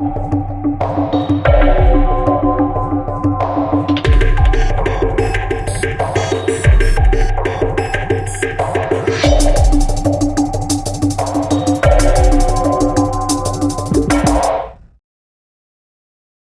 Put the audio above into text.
you